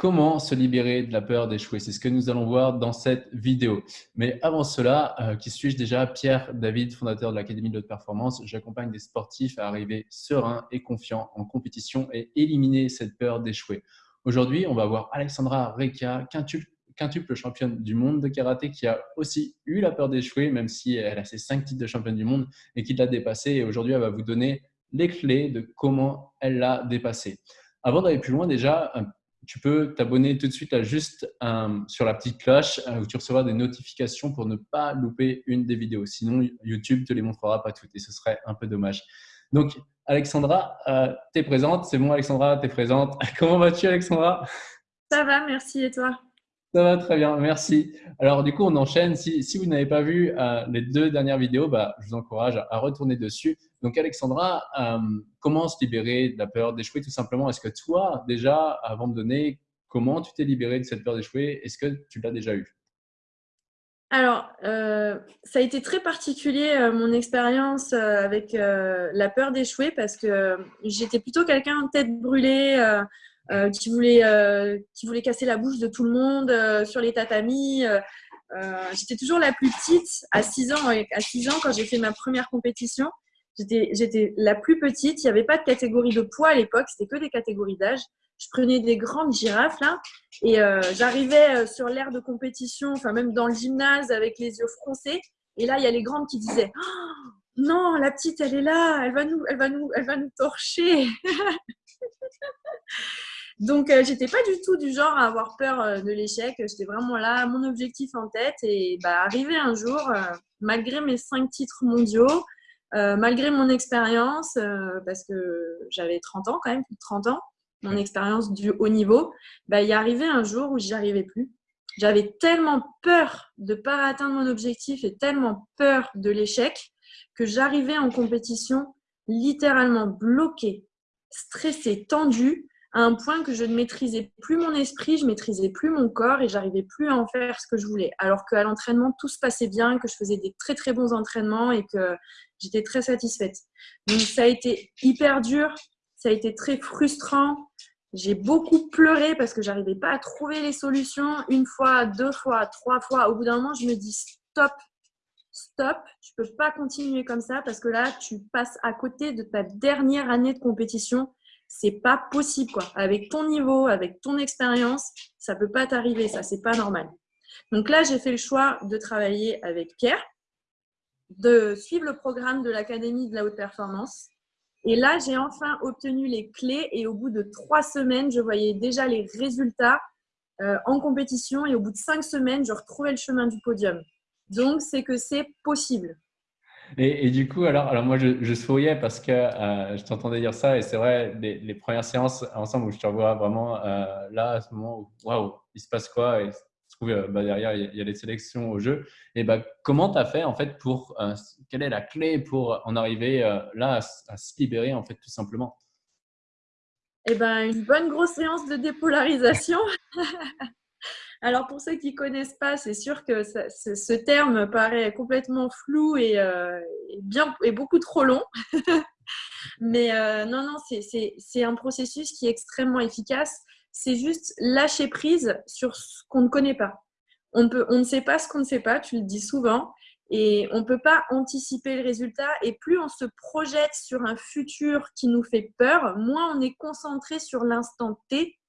comment se libérer de la peur d'échouer. C'est ce que nous allons voir dans cette vidéo. Mais avant cela, euh, qui suis-je déjà? Pierre David, fondateur de l'Académie de haute performance. J'accompagne des sportifs à arriver sereins et confiants en compétition et éliminer cette peur d'échouer. Aujourd'hui, on va voir Alexandra Reka, quintuple championne du monde de karaté qui a aussi eu la peur d'échouer, même si elle a ses cinq titres de championne du monde et qui l'a dépassé. Et aujourd'hui, elle va vous donner les clés de comment elle l'a dépassé. Avant d'aller plus loin, déjà, tu peux t'abonner tout de suite à juste sur la petite cloche euh, où tu recevras des notifications pour ne pas louper une des vidéos. Sinon, YouTube te les montrera pas toutes et ce serait un peu dommage. Donc, Alexandra, euh, tu es présente. C'est bon, Alexandra, tu es présente. Comment vas-tu, Alexandra? Ça va, merci. Et toi? Ça va très bien, merci. Alors du coup, on enchaîne. Si, vous n'avez pas vu euh, les deux dernières vidéos, bah, je vous encourage à, retourner dessus. Donc Alexandra, euh, comment se libérer de la peur d'échouer tout simplement? Est-ce que toi, déjà, avant de donner, comment tu t'es libéré de cette peur d'échouer Est-ce que tu l'as déjà eu alors, euh, ça a été très particulier mon expérience avec la peur d'échouer parce que j'étais plutôt quelqu'un tête brûlée, qui, voulait, euh, qui voulait casser la bouche de tout le monde euh, sur les tatamis. J'étais toujours la plus petite à 6 ans. À 6 ans, quand j'ai fait ma première compétition, j'étais la plus petite. Il n'y avait pas de catégorie de poids à l'époque, c'était que des catégories d'âge. Je prenais des grandes girafes là et j'arrivais sur l'aire de compétition, enfin même dans le gymnase avec les yeux froncés. Et là, il y a les grandes qui disaient oh, Non, la petite, elle est là, elle va nous, elle va nous, elle va nous torcher. Donc, euh, j'étais pas du tout du genre à avoir peur euh, de l'échec. J'étais vraiment là, mon objectif en tête. Et bah, arrivé un jour, euh, malgré mes cinq titres mondiaux, malgré mon expérience, parce que j'avais 30 ans quand même, plus de 30 ans, mon expérience du haut niveau, bah, il y arrivé un jour où j'y arrivais plus. J'avais tellement peur de ne pas atteindre mon objectif et tellement peur de l'échec que j'arrivais en compétition littéralement bloquée, stressée, tendue à un point que je ne maîtrisais plus mon esprit, je maîtrisais plus mon corps et j'arrivais plus à en faire ce que je voulais. Alors qu'à l'entraînement, tout se passait bien, que je faisais des très très bons entraînements et que j'étais très satisfaite. Donc ça a été hyper dur, ça a été très frustrant. J'ai beaucoup pleuré parce que j'arrivais pas à trouver les solutions. Une fois, deux fois, trois fois. Au bout d'un moment, je me dis stop, stop, tu peux pas continuer comme ça parce que là, tu passes à côté de ta dernière année de compétition c'est pas possible quoi. Avec ton niveau, avec ton expérience, ça peut pas t'arriver, ça c'est pas normal. Donc là, j'ai fait le choix de travailler avec Pierre, de suivre le programme de l'Académie de la haute performance. Et là, j'ai enfin obtenu les clés et au bout de trois semaines, je voyais déjà les résultats euh, en compétition et au bout de cinq semaines, je retrouvais le chemin du podium. Donc, c'est que c'est possible. Et, du coup, alors, alors moi, je, souriais parce que euh, je t'entendais dire ça et c'est vrai, les, premières séances ensemble où je te revois vraiment euh, là, à ce moment où, waouh, il se passe quoi et je trouve euh, bah, derrière, il y, a, les sélections au jeu. Et bah, comment tu as fait en fait pour, quelle est la clé pour en arriver là à, se libérer en fait tout simplement? Eh ben, une bonne grosse séance de dépolarisation. Alors pour ceux qui ne connaissent pas, c'est sûr que ce terme paraît complètement flou et, euh, bien, et beaucoup trop long. Mais euh, non, non, c'est un processus qui est extrêmement efficace. C'est juste lâcher prise sur ce qu'on ne connaît pas. On, on ne sait pas ce qu'on ne sait pas, tu le dis souvent, et on ne peut pas anticiper le résultat. Et plus on se projette sur un futur qui nous fait peur, moins on est concentré sur l'instant T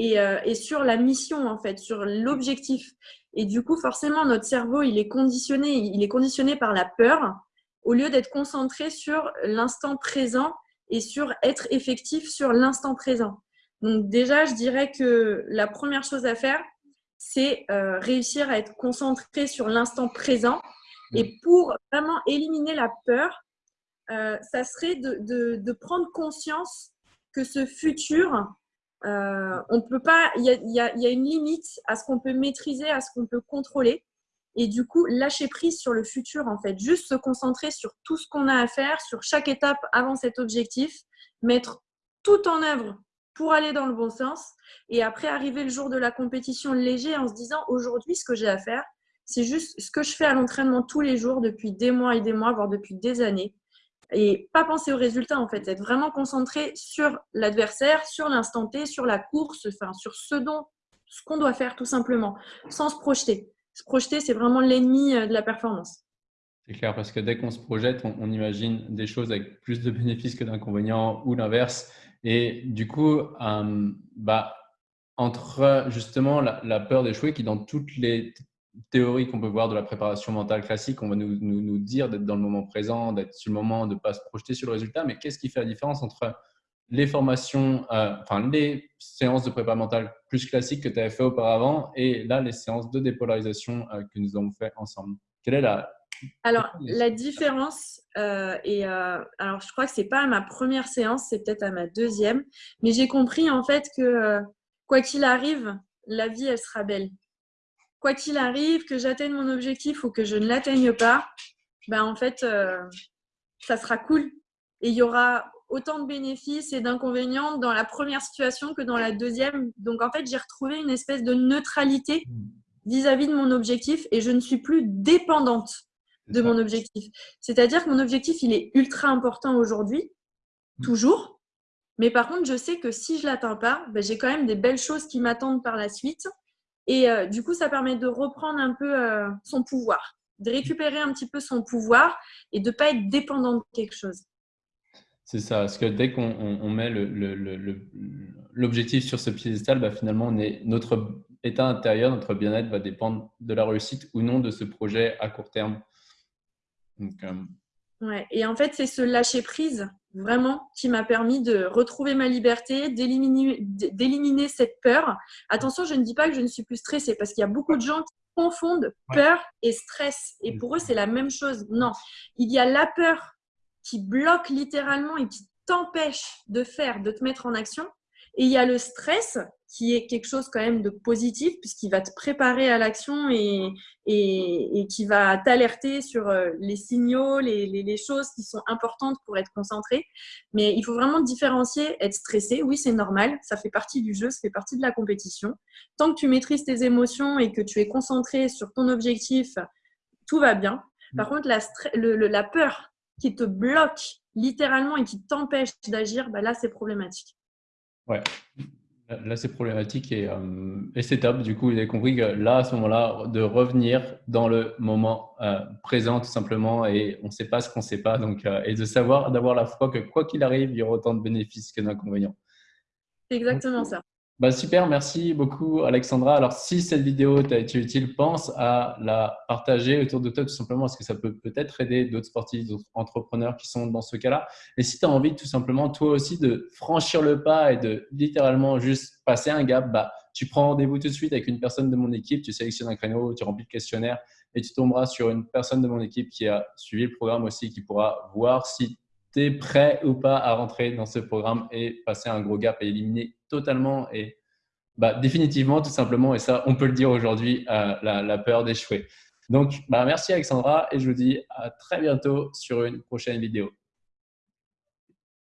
euh, et, sur la mission, en fait, sur l'objectif. Et du coup, forcément, notre cerveau, il est conditionné, il est conditionné par la peur au lieu d'être concentré sur l'instant présent et sur être effectif sur l'instant présent. Donc déjà, je dirais que la première chose à faire, c'est euh, réussir à être concentré sur l'instant présent. Mmh. Et pour vraiment éliminer la peur, euh, ça serait de, de, prendre conscience que ce futur, euh, on peut pas, il y a, une limite à ce qu'on peut maîtriser, à ce qu'on peut contrôler. Et du coup, lâcher prise sur le futur, en fait. Juste se concentrer sur tout ce qu'on a à faire, sur chaque étape avant cet objectif, mettre tout en œuvre pour aller dans le bon sens. Et après, arriver le jour de la compétition léger en se disant aujourd'hui, ce que j'ai à faire, c'est juste ce que je fais à l'entraînement tous les jours depuis des mois et des mois, voire depuis des années. Et pas penser au résultat en fait, être vraiment concentré sur l'adversaire, sur l'instant T, sur la course, enfin sur ce dont ce qu'on doit faire tout simplement, sans se projeter. Se projeter, c'est vraiment l'ennemi euh, de la performance. C'est clair, parce que dès qu'on se projette, on, imagine des choses avec plus de bénéfices que d'inconvénients ou l'inverse. Et du coup, euh, bah, entre justement la, peur d'échouer, qui dans toutes les théories qu'on peut voir de la préparation mentale classique, on va nous, nous, dire d'être dans le moment présent, d'être sur le moment, de ne pas se projeter sur le résultat. Mais qu'est-ce qui fait la différence entre les formations, euh, enfin les séances de préparation mentale plus classiques que tu avais fait auparavant et là, les séances de dépolarisation euh, que nous avons fait ensemble? Quelle est la, alors, la différence, euh, et euh, alors je crois que c'est pas à ma première séance, c'est peut-être à ma deuxième, mais j'ai compris en fait que euh, quoi qu'il arrive, la vie elle sera belle. Quoi qu'il arrive, que j'atteigne mon objectif ou que je ne l'atteigne pas, ben en fait, ça sera cool. Et il y aura autant de bénéfices et d'inconvénients dans la première situation que dans la deuxième. Donc en fait, j'ai retrouvé une espèce de neutralité vis à -vis de mon objectif et je ne suis plus dépendante de mon objectif. C'est-à-dire que mon objectif, il est ultra important aujourd'hui, mm. toujours. Mais par contre, je sais que si je ne l'atteins pas, ben, j'ai quand même des belles choses qui m'attendent par la suite. Et euh, du coup, ça permet de reprendre un peu euh, son pouvoir, de récupérer un petit peu son pouvoir et de ne pas être dépendant de quelque chose. C'est ça, parce que dès qu'on met l'objectif sur ce piédestal, bah finalement, notre état intérieur, notre bien-être va dépendre de la réussite ou non de ce projet à court terme. Euh, ouais. Et en fait, c'est ce lâcher prise vraiment qui m'a permis de retrouver ma liberté, d'éliminer cette peur. Attention, je ne dis pas que je ne suis plus stressée parce qu'il y a beaucoup de gens qui confondent peur et stress. Et pour eux, c'est la même chose. Non, il y a la peur qui bloque littéralement et qui t'empêche de faire, de te mettre en action. Et il y a le stress qui est quelque chose quand même de positif puisqu'il va te préparer à l'action et, et, qui va t'alerter sur euh, les signaux, les, les, choses qui sont importantes pour être concentré. Mais il faut vraiment différencier, être stressé, oui c'est normal, ça fait partie du jeu, ça fait partie de la compétition. Tant que tu maîtrises tes émotions et que tu es concentré sur ton objectif, tout va bien. Par mm. contre, la, la peur qui te bloque littéralement et qui t'empêche d'agir, bah là c'est problématique. Ouais, Là, c'est problématique et, euh, et c'est top. Du coup, vous avez compris que là, à ce moment-là, de revenir dans le moment euh, présent, tout simplement, et on ne sait pas ce qu'on ne sait pas. Donc, euh, et de savoir, d'avoir la foi que quoi qu'il arrive, il y aura autant de bénéfices que d'inconvénients. Exactement ça. Bah, super, merci beaucoup Alexandra. Alors si cette vidéo t'a été utile, pense à la partager autour de toi tout simplement parce que ça peut peut-être aider d'autres sportifs, d'autres entrepreneurs qui sont dans ce cas-là. Et si tu as envie tout simplement toi aussi de franchir le pas et de littéralement juste passer un gap, bah, tu prends rendez-vous tout de suite avec une personne de mon équipe, tu sélectionnes un créneau, tu remplis le questionnaire et tu tomberas sur une personne de mon équipe qui a suivi le programme aussi, qui pourra voir si tu es prêt ou pas à rentrer dans ce programme et passer un gros gap et éliminer totalement et bah, définitivement, tout simplement, et ça, on peut le dire aujourd'hui, euh, la, peur d'échouer. Donc, bah, merci Alexandra et je vous dis à très bientôt sur une prochaine vidéo.